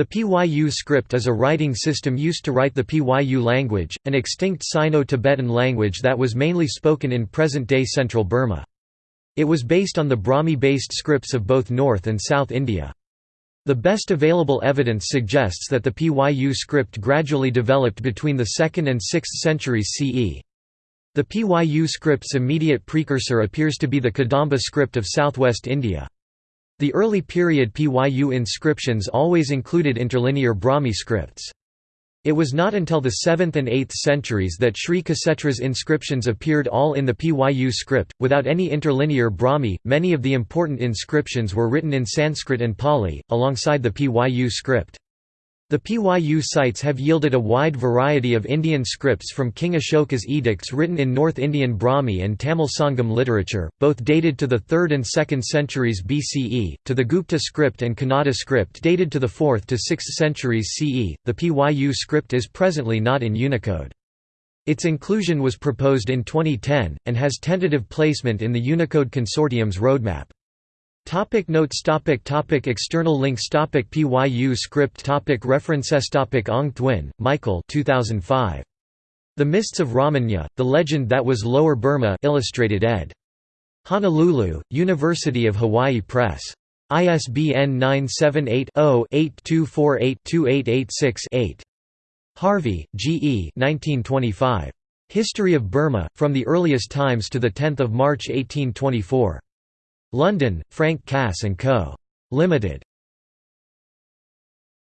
The Pyu script is a writing system used to write the Pyu language, an extinct Sino-Tibetan language that was mainly spoken in present-day central Burma. It was based on the Brahmi-based scripts of both North and South India. The best available evidence suggests that the Pyu script gradually developed between the 2nd and 6th centuries CE. The Pyu script's immediate precursor appears to be the Kadamba script of southwest India. The early period Pyu inscriptions always included interlinear Brahmi scripts. It was not until the 7th and 8th centuries that Sri Ksetra's inscriptions appeared all in the Pyu script, without any interlinear Brahmi. Many of the important inscriptions were written in Sanskrit and Pali, alongside the Pyu script. The Pyu sites have yielded a wide variety of Indian scripts from King Ashoka's edicts written in North Indian Brahmi and Tamil Sangam literature, both dated to the 3rd and 2nd centuries BCE, to the Gupta script and Kannada script dated to the 4th to 6th centuries CE. The Pyu script is presently not in Unicode. Its inclusion was proposed in 2010, and has tentative placement in the Unicode Consortium's roadmap. Topic notes topic topic External links topic PYU script topic References topic Aung-Thwin, Michael 2005. The Mists of Ramanya, The Legend That Was Lower Burma Illustrated ed. Honolulu, University of Hawaii Press. ISBN 978 0 8248 2886 8. Harvey, G. E. 1925. History of Burma, From the Earliest Times to the 10 March 1824. London, Frank Cass & Co. Limited.